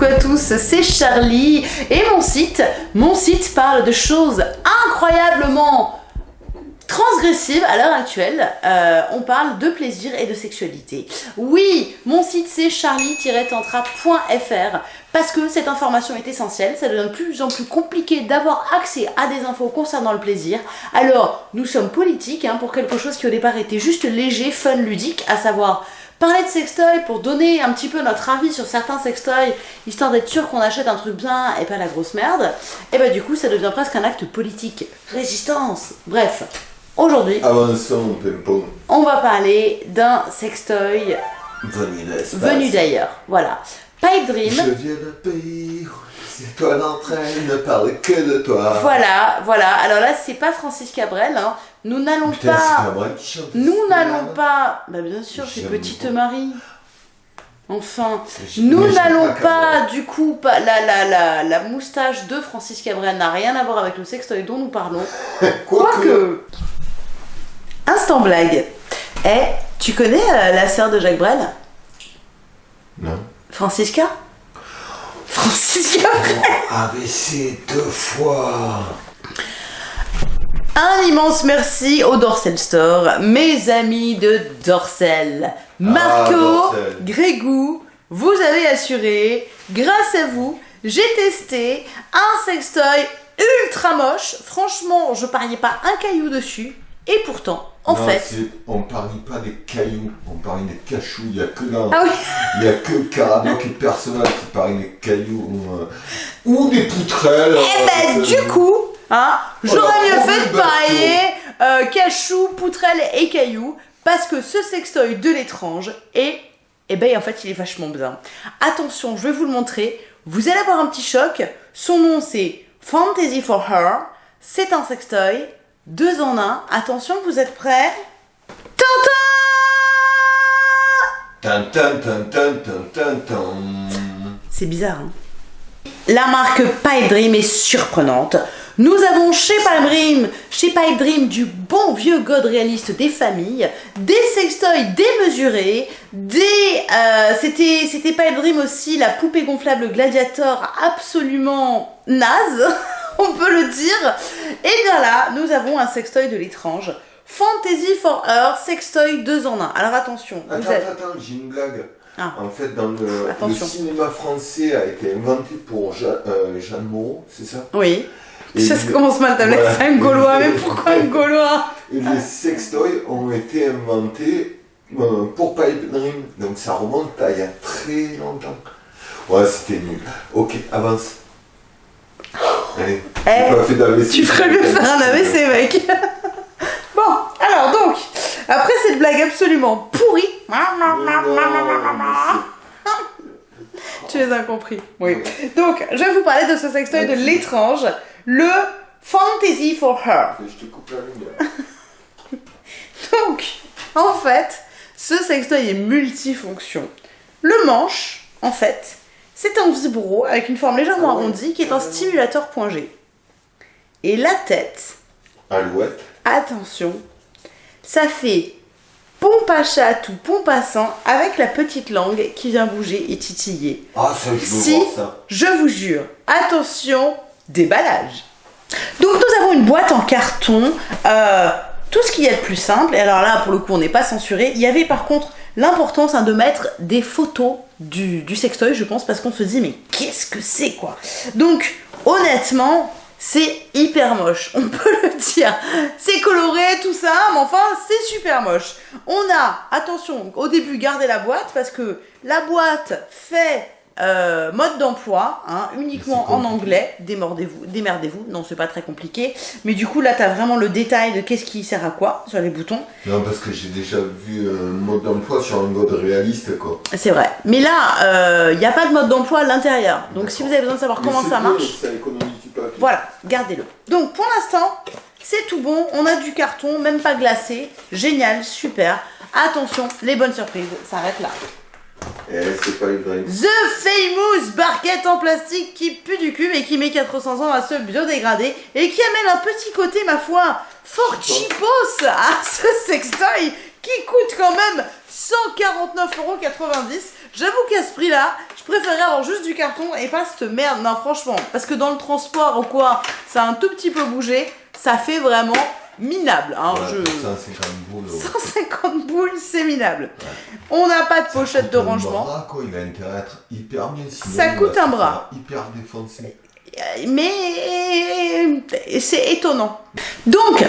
coucou à tous, c'est Charlie et mon site, mon site parle de choses incroyablement transgressives à l'heure actuelle. Euh, on parle de plaisir et de sexualité. Oui, mon site c'est charlie-tantra.fr parce que cette information est essentielle, ça devient de plus en plus compliqué d'avoir accès à des infos concernant le plaisir. Alors, nous sommes politiques hein, pour quelque chose qui au départ était juste léger, fun, ludique, à savoir parler de sextoy pour donner un petit peu notre avis sur certains sextoys, histoire d'être sûr qu'on achète un truc bien et pas la grosse merde, et bah du coup ça devient presque un acte politique. Résistance Bref, aujourd'hui, Avançons, Pimpon. on va parler d'un sextoy Venu d'ailleurs. Voilà. Pipe Dream. Je viens d'un pays où étoiles entre elles ne parlent que de toi. Voilà, voilà. Alors là, c'est pas Francis Cabrel. hein. Nous n'allons pas. Nous n'allons pas. Bah bien sûr, c'est Petite. Marie. Enfin, nous n'allons pas du coup, pas, la, la, la, la moustache de Francis Cabrel n'a rien à voir avec le sextoy dont nous parlons. Quoique. Quoique. Instant blague. Eh, tu connais euh, la sœur de Jacques Brel? Non. Francisca? Francisca AVC deux fois. Un immense merci au Dorsel Store, mes amis de Dorsel. Marco, Dorsel. Grégou, vous avez assuré, grâce à vous, j'ai testé un sextoy ultra moche. Franchement, je pariais pas un caillou dessus. Et pourtant, en Non, fait... On parie pas des cailloux, on parie des cachous. Il y a que dans. Ah oui, Il y a que Caradoc et Perceval qui parient des cailloux. Ou, euh, ou des poutrelles. eh ben euh, du coup, hein, j'aurais Voilà, mieux fait de parier euh, cachou, poutrelle et caillou, parce que ce sextoy de l'étrange est, eh ben en fait il est vachement bien. Attention, je vais vous le montrer, vous allez avoir un petit choc, son nom c'est Fantasy for Her, c'est un sextoy, deux en un, attention vous êtes prêts? C'est bizarre, hein. La marque Pipe Dream est surprenante. Nous avons chez Pipe Dream, chez Pipe Dream du bon vieux god réaliste des familles, des sextoys démesurés, des... euh, c'était, c'était Pipe Dream aussi la poupée gonflable gladiator absolument naze, on peut le dire. Et bien là, nous avons un sextoy de l'étrange. Fantasy for Her, sextoy 2 en 1. Alors attention, vous Attends, avez- attends, attends, j'ai une blague. Ah. En fait, dans le, cinéma français a été inventé pour euh, Jeanne Moreau, c'est ça? Oui. Et ça, ça commence mal, t'as Voilà. c'est un gaulois, mais pourquoi un gaulois? Et les sextoys ont été inventés euh, pour Pipe Dream. Donc ça remonte à il y a très longtemps. Ouais, c'était nul. Ok, avance. Allez, Eh, j'ai pas fait d'AVC. Tu ferais mieux faire un AVC, mec Bon, alors donc, après cette blague absolument pourrie, tu les as compris, oui. Donc, je vais vous parler de ce sextoy de l'étrange, le Fantasy for Her. Je te coupe la lumière. Donc, en fait, ce sextoy est multifonction. Le manche, en fait, c'est un vibro avec une forme légèrement Ah arrondie qui est un stimulateur point G. Et la tête, Alouette. attention, ça fait pompe à chat ou pompe à sang avec la petite langue qui vient bouger et titiller. Ah, ça, je veux Si, voir ça. je vous jure, attention, déballage. Donc nous avons une boîte en carton, euh, tout ce qu'il y a de plus simple, et alors là pour le coup on n'est pas censuré, il y avait par contre l'importance hein, de mettre des photos du, du sextoy je pense parce qu'on se dit mais qu'est-ce que c'est quoi? Donc honnêtement c'est hyper moche, on peut le dire. C'est coloré, tout ça, mais enfin, c'est super moche. On a, attention, au début, gardez la boîte parce que la boîte fait euh, mode d'emploi, hein, uniquement en anglais. Démordez-vous, démerdez-vous. Non, c'est pas très compliqué. Mais du coup, là, t'as vraiment le détail de qu'est-ce qui sert à quoi sur les boutons. Non, parce que j'ai déjà vu un mode d'emploi sur un mode réaliste, quoi. C'est vrai. Mais là, il n'y a pas de mode d'emploi à l'intérieur. Donc, si vous avez besoin de savoir Mais comment ça marche, Ça économise du papier. Voilà, gardez-le. Donc pour l'instant, c'est tout bon. On a du carton, même pas glacé. Génial, super. Attention, les bonnes surprises s'arrêtent là. Eh. The Famous barquette en plastique qui pue du cul et qui met 400 ans à se biodégrader et qui amène un petit côté, ma foi, fort cheapos à ce sextoy qui coûte quand même 149,90€. J'avoue qu'à ce prix-là, je préférerais avoir juste du carton et pas cette merde. Non, franchement, parce que dans le transport ou quoi, ça a un tout petit peu bougé, ça fait vraiment minable. Hein, Ouais, je... 150 boules. ouais. 150 boules, c'est minable. On n'a pas de pochette de rangement. bras, quoi. Il a intérêt à être hyper bien. sinon Ça coûte un bras. Hyper défoncé. mais c'est étonnant. Donc,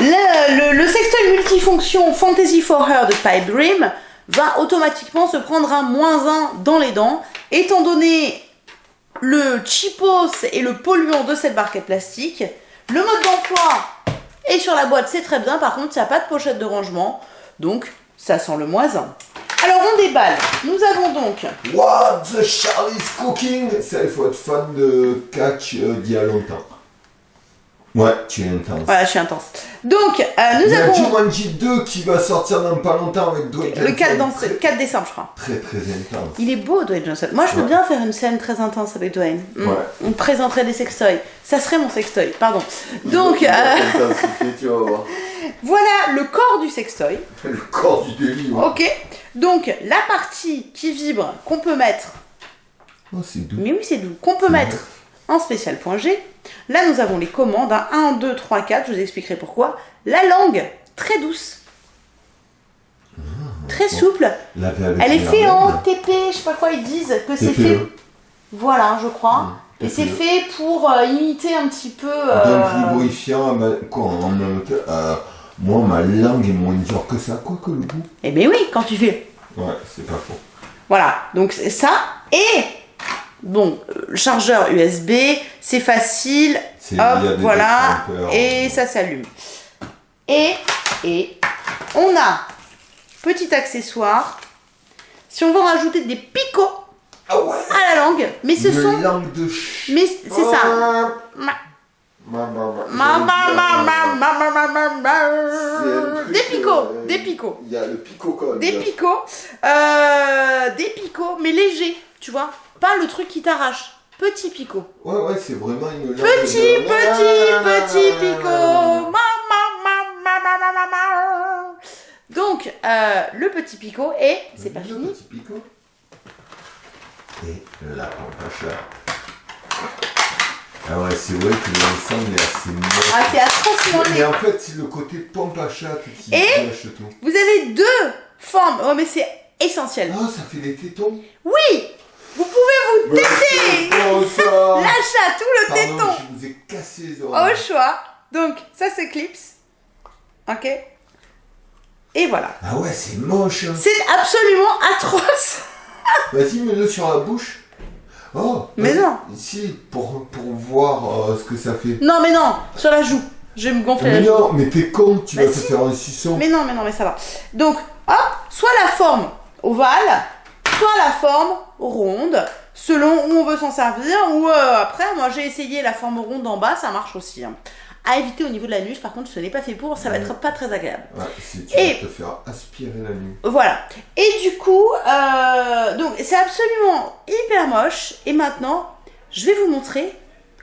le, le, le sextoy multifonction Fantasy for Her de Pipe Dream va automatiquement se prendre un moins 1 dans les dents, étant donné le cheapos et le polluant de cette barquette plastique. Le mode d'emploi est sur la boîte, c'est très bien, par contre, il n'y a pas de pochette de rangement, donc ça sent le moins 1. Alors, on déballe. Nous avons donc What the Charlie's Cooking? Ça, il faut être fan de catch euh, d'il y a longtemps. Ouais, tu es intense. Voilà, je suis intense. Donc, euh, nous Il y a avons Jumanji 2 qui va sortir dans pas longtemps avec Dwayne le 4, Johnson. dans- Très, 4 décembre, je crois. très, très intense. Il est beau, Dwayne Johnson. Moi, je veux Ouais. bien faire une scène très intense avec Dwayne. Mm. Ouais. On présenterait des sextoys. Ça serait mon sextoy, pardon. Donc, euh, tu vas voir. voilà le corps du sextoy. Le corps du ouais. Ok Donc, la partie qui vibre, qu'on peut mettre, Oh, c'est doux. mais oui, c'est doux, qu'on peut mettre en spécial point G. Là, nous avons les commandes, hein, 1, 2, 3, 4, je vous expliquerai pourquoi. La langue, très douce. Très souple. Elle est les faite en. TP, je sais pas quoi ils disent, que c'est TPE. fait. Voilà, je crois. Mm, Et c'est TPE. fait pour euh, imiter un petit peu. euh, Donc quoi, en euh, moi ma langue est moins dure que ça, quoi que le goût. Eh ben oui, quand tu fais. Ouais, c'est pas faux. Voilà, donc c'est ça. Et Bon, euh, chargeur USB, c'est facile. Hop, voilà. Et ça s'allume. Et, et, on a, petit accessoire, si on veut rajouter des picots à la langue, mais ce sont... c'est ça. Des picots, des picots. Des picots, euh, des picots, mais légers, tu vois. Pas le truc qui t'arrache. Petit picot. Ouais, ouais, c'est vraiment une Petit, de- petit, petit picot. Ma, ma. Donc, euh, le petit picot et c'est pas Le fini. petit picot. Et la pompe. Ah ouais, c'est vrai que l'ensemble est assez moche. Ah, c'est atrocement laid. Mais en fait, c'est le côté pompe à chat qui Et gâche tout. Vous avez deux formes. Oh, mais c'est essentiel. Ah, ça fait des tétons. Oui, vous pouvez vous têter c'est bon, ça la chatte ou le Pardon, téton je vous ai cassé les au oreilles. choix. Donc, ça c'est clips. Ok Et voilà. Ah ouais, c'est moche. hein. C'est absolument atroce. Vas-y, mets-le sur la bouche. Oh Mais non. Si, pour, pour voir euh, ce que ça fait. Non, mais non, sur la joue. Je vais me gonfler Mais la joue. non, mais t'es con, tu Bah vas te faire un suçon. Mais non, mais non, mais ça va. Donc, hop, soit la forme ovale, soit la forme ronde, selon où on veut s'en servir. Ou euh, après, moi j'ai essayé la forme ronde en bas, ça marche aussi. hein. À éviter au niveau de l'anus, par contre, ce n'est pas fait pour, ça va être pas très agréable. Ouais, si tu Et- vas te faire aspirer la nuit. Voilà. Et du coup, euh, donc c'est absolument hyper moche. Et maintenant, je vais vous montrer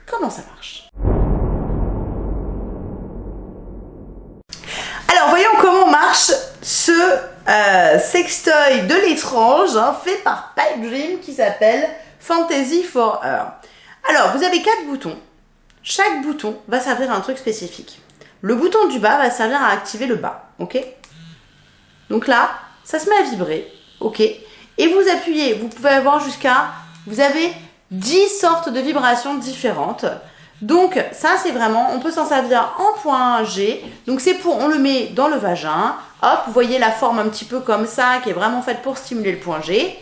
comment ça marche. Alors, voyons comment marche ce euh, sextoy de l'étrange hein, fait par Pipe Dream qui s'appelle Fantasy for Her. Alors, vous avez quatre boutons. Chaque bouton va servir à un truc spécifique. Le bouton du bas va servir à activer le bas, ok? Donc là, ça se met à vibrer, ok? Et vous appuyez, vous pouvez avoir jusqu'à, vous avez 10 sortes de vibrations différentes. Donc ça c'est vraiment, on peut s'en servir en point G. Donc c'est pour, on le met dans le vagin. Hop, vous voyez la forme un petit peu comme ça, qui est vraiment faite pour stimuler le point G.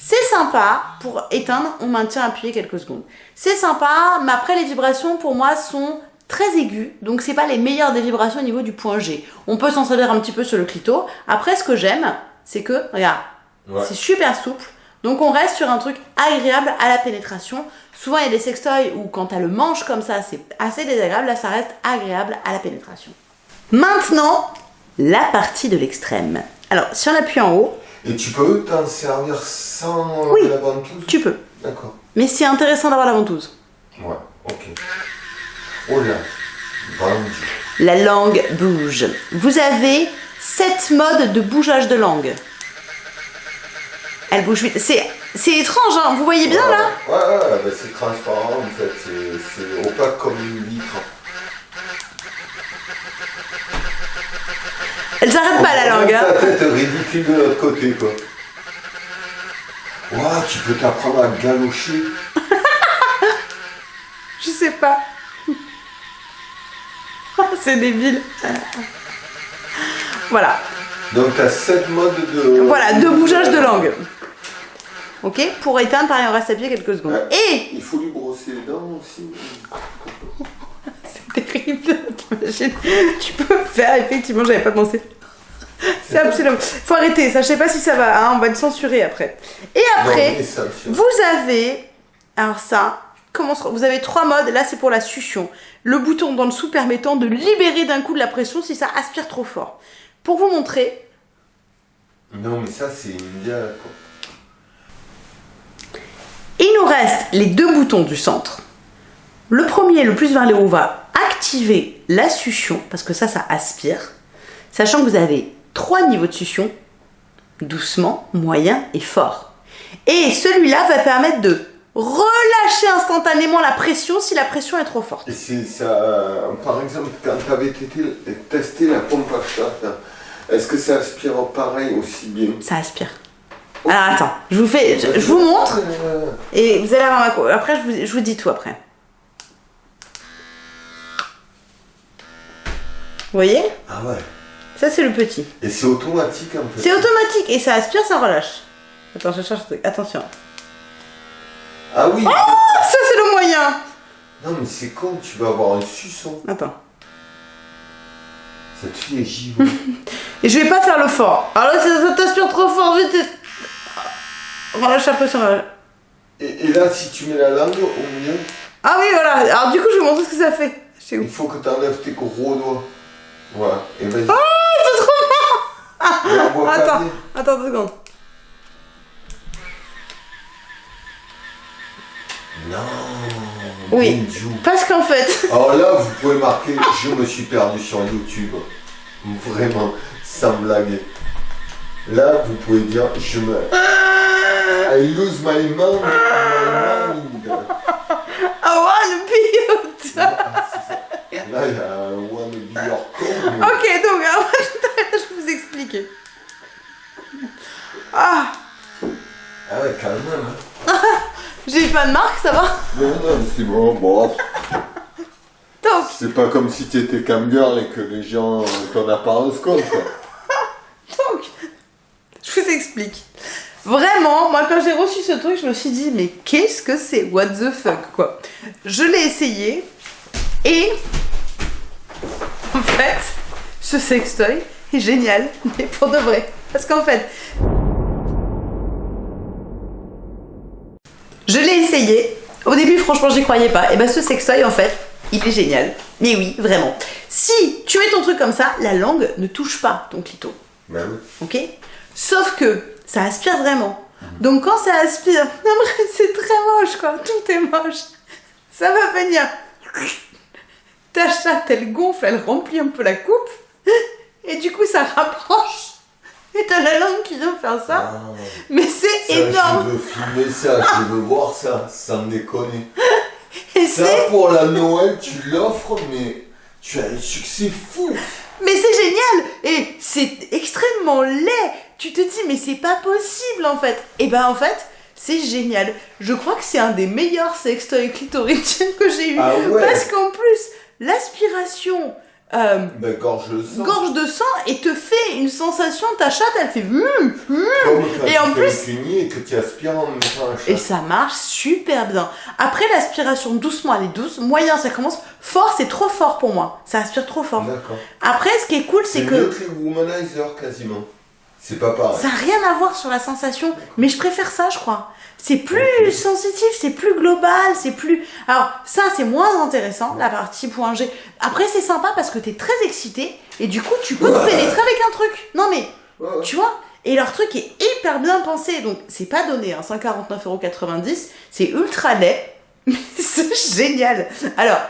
C'est sympa pour éteindre, on maintient appuyé quelques secondes. C'est sympa, mais après les vibrations pour moi sont très aiguës, donc c'est pas les meilleures des vibrations au niveau du point G. On peut s'en servir un petit peu sur le clito. Après ce que j'aime, c'est que, regarde, Ouais. c'est super souple, donc on reste sur un truc agréable à la pénétration. Souvent il y a des sextoys où quand t'as le manche comme ça, c'est assez désagréable, là ça reste agréable à la pénétration. Maintenant, la partie de l'extrême. Alors, si on appuie en haut, Et tu peux t'en servir sans Oui. la ventouse? tu peux. D'accord. Mais c'est intéressant d'avoir la ventouse. Ouais, ok. Oh là. La langue bouge. Vous avez sept modes de bougeage de langue. Elle bouge vite. C'est c'est étrange, hein. Vous voyez bien, là Ouais, ouais, ouais, bah, c'est transparent en fait, c'est- opaque comme une vitre. Elle s'arrête pas, la langue, hein. Tête ridicule de l'autre côté, quoi. Ouah, tu peux t'apprendre à galocher. Je sais pas. c'est débile. Voilà. Donc t'as 7 modes de... Voilà, deux bougeages de langue. Ok? Pour éteindre, pareil, on reste à pied quelques secondes. Ouais. Et Il faut lui brosser les dents aussi. C'est terrible, t'imagines? Tu peux faire, effectivement, j'avais pas pensé. C'est absolument. Faut arrêter, ça, je sais pas si ça va, hein, on va le censurer après. Et après, Non, ça, vous avez. Alors ça, comment vous avez trois modes, là c'est pour la succion. Le bouton dans le dessous permettant de libérer d'un coup de la pression si ça aspire trop fort. Pour vous montrer, Non, mais ça, c'est une quoi. Il nous reste les deux boutons du centre. Le premier, le plus vers le haut, va activer la succion, parce que ça, ça aspire. Sachant que vous avez trois niveaux de succion, doucement, moyen et fort. Et celui-là va permettre de relâcher instantanément la pression si la pression est trop forte. Et ça... Par exemple, quand t'avais tété- testé la pompe à chat, est-ce que ça aspire pareil aussi bien? Ça aspire. Alors attends, je vous fais, je, je vous montre et vous allez avoir ma co- Après, je vous, je vous dis tout après. Vous voyez? Ah ouais. Ça, c'est le petit. Et c'est automatique en fait. C'est automatique et ça aspire, ça relâche. Attends, je cherche. un truc. Attention. Ah oui Ah, ça, c'est le moyen. Non mais c'est con, tu vas avoir un suçon. Attends. Cette fille est givrée. Et je vais pas faire le fort. Alors là, ça, ça t'aspire trop fort, vite. Relâche un peu sur la... et, et là, si tu mets la langue au milieu, Ah oui, voilà. Alors du coup, je vais vous montrer ce que ça fait. Il faut que tu enlèves tes gros doigts. Voilà. Et vas-y. Oh, c'est trop pas Attends, bien. attends deux secondes. Non. Oui. Parce qu'en fait... Alors là, vous pouvez marquer, je me suis perdu sur YouTube. Vraiment, sans blague. Là, vous pouvez dire, je me... I lose my mind. My mind. I wanna be you. Ah, c'est ça. Là, il y a un One Be Your mais- Ok, donc je vais vous expliquer. Ah, Ah ouais, quand même. hein. j'ai pas de marque, ça va Non, non, c'est bon, bon. C'est pas comme si t'étais camgirl et que les gens t'en apparence compte, quoi. Explique. Vraiment, moi quand j'ai reçu ce truc, je me suis dit, mais qu'est-ce que c'est? What the fuck, quoi Je l'ai essayé et en fait, ce sextoy est génial, mais pour de vrai. Parce qu'en fait, je l'ai essayé. Au début, franchement, j'y croyais pas. Et ben, ce sextoy, en fait, il est génial. Mais oui, vraiment. Si tu mets ton truc comme ça, la langue ne touche pas ton clito. Bah oui. Ok? Sauf que ça aspire vraiment. Donc quand ça aspire, c'est très moche quoi, tout est moche. Ça va venir. Ta chatte elle gonfle, elle remplit un peu la coupe. Et du coup ça rapproche. Et t'as la langue qui vient faire ça. Ah, Mais c'est énorme. Je veux filmer ça, je veux voir ça, sans déconner. Et Ça, pour la Noël, tu l'offres, mais tu as un succès fou. Mais c'est génial Et c'est extrêmement laid Tu te dis, mais c'est pas possible en fait Et ben en fait, c'est génial. Je crois que c'est un des meilleurs sextoys clitoridiens que j'ai eu. Ah ouais Parce qu'en plus, l'aspiration euh, Ben, gorge le sang. gorge de sang et te fait une sensation, ta chatte elle fait hum, hum. Comme Et en plus- et que tu aspires en même temps la Et ça marche super bien. Après l'aspiration doucement, elle est douce. Moyen, ça commence. Fort, c'est trop fort pour moi. Ça aspire trop fort. D'accord. Après, ce qui est cool, C'est mieux que que les womanizer quasiment. C'est pas pareil. Ça n'a rien à voir sur la sensation, mais je préfère ça, je crois. C'est plus sensitif, c'est plus global, c'est plus. Alors, ça, c'est moins intéressant, la partie point G. Après, c'est sympa parce que t'es très excité et du coup, tu peux te pénétrer avec un truc. Non, mais ouais. tu vois? Et leur truc est hyper bien pensé, donc c'est pas donné, hein, 149,90€, c'est ultra laid, mais c'est génial. Alors,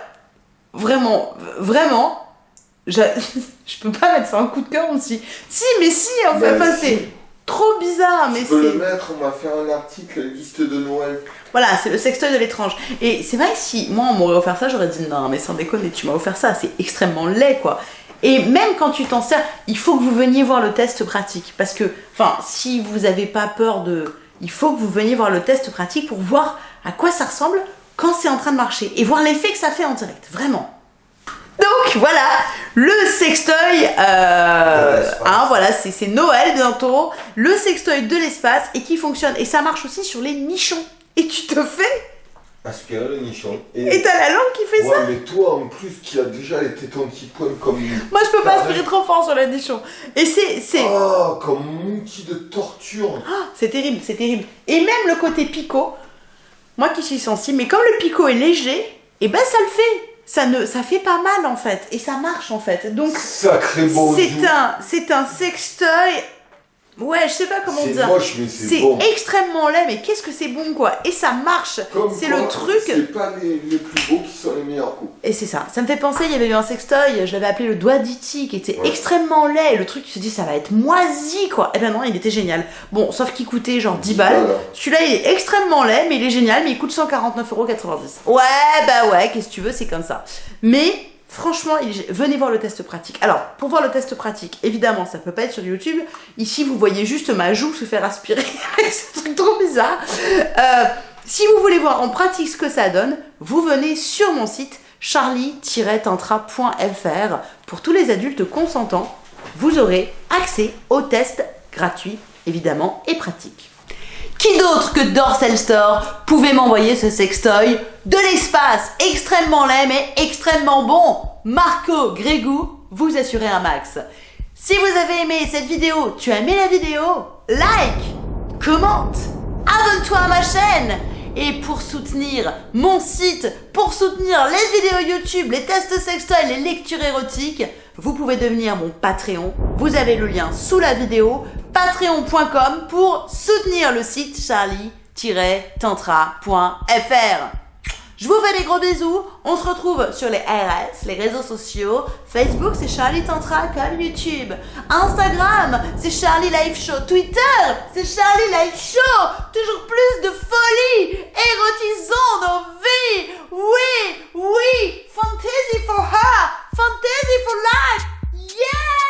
vraiment, vraiment, je, je peux pas mettre ça en coup de cœur aussi. Si, mais si, en fait, Bah, enfin, si. c'est trop bizarre, mais Tu peux le c'est. mettre, on va faire un article, liste de Noël. Voilà, c'est le sextoy de l'étrange. Et c'est vrai que si moi on m'aurait offert ça, j'aurais dit non, mais sans déconner, tu m'as offert ça, c'est extrêmement laid quoi. Et même quand tu t'en sers, il faut que vous veniez voir le test pratique. Parce que, enfin, si vous n'avez pas peur de. Il faut que vous veniez voir le test pratique pour voir à quoi ça ressemble quand c'est en train de marcher. Et voir l'effet que ça fait en direct. Vraiment. Donc voilà, le sextoy, euh, hein, voilà, c'est Noël bientôt, le sextoy de l'espace et qui fonctionne. Et ça marche aussi sur les nichons. Et tu te fais, Aspirer le nichon. et t'as la langue qui fait ouais, ça. mais toi en plus qui a déjà les tétons qui pointent comme. Moi je peux pas aspirer trop fort sur le nichon. Et c'est, c'est, Oh, comme un outil de torture. c'est terrible, c'est terrible. Et même le côté picot, moi qui suis sensible, mais comme le picot est léger, et ben ça le fait. Ça ne, ça fait pas mal en fait, et ça marche en fait. Donc c'est un, c'est un sextoy. Ouais, je sais pas comment dire. moche, mais c'est extrêmement laid, mais qu'est-ce que c'est bon quoi Et ça marche. C'est le truc. C'est pas les, les plus beaux qui sont les meilleurs coups. Et c'est ça. Ça me fait penser, il y avait eu un sextoy, je l'avais appelé le doigt d'Iti, qui était Ouais. extrêmement laid. Et le truc, tu te dis, ça va être moisi, quoi. Et ben non, il était génial. Bon, sauf qu'il coûtait genre 10 balles. Voilà. Celui-là, il est extrêmement laid, mais il est génial, mais il coûte 149,90€. Ouais, bah ouais, qu'est-ce que tu veux, c'est comme ça. Mais, franchement, venez voir le test pratique. Alors, pour voir le test pratique, évidemment, ça peut pas être sur YouTube. Ici, vous voyez juste ma joue se faire aspirer avec ce truc trop bizarre. Euh, si vous voulez voir en pratique ce que ça donne, vous venez sur mon site charlie-tantra.fr. Pour tous les adultes consentants, vous aurez accès au test gratuit, évidemment, et pratique. Qui d'autre que Dorsel Store pouvait m'envoyer ce sextoy de l'espace extrêmement laid mais extrêmement bon Marco Grégou, vous assurez un max. Si vous avez aimé cette vidéo, tu as aimé la vidéo Like, commente, abonne-toi à ma chaîne et pour soutenir mon site, pour soutenir les vidéos YouTube, les tests sextoy, les lectures érotiques, vous pouvez devenir mon Patreon. Vous avez le lien sous la vidéo, patreon.com pour soutenir le site charlie-tantra.fr. Je vous fais des gros bisous. On se retrouve sur les RS, les réseaux sociaux. Facebook, c'est Charlie Tantra comme YouTube. Instagram, c'est Charlie Life Show. Twitter, c'est Charlie Life Show. Toujours plus de folie. Érotisons nos vies. Oui, oui. Fantasy for her. Fantasy for life. Yeah!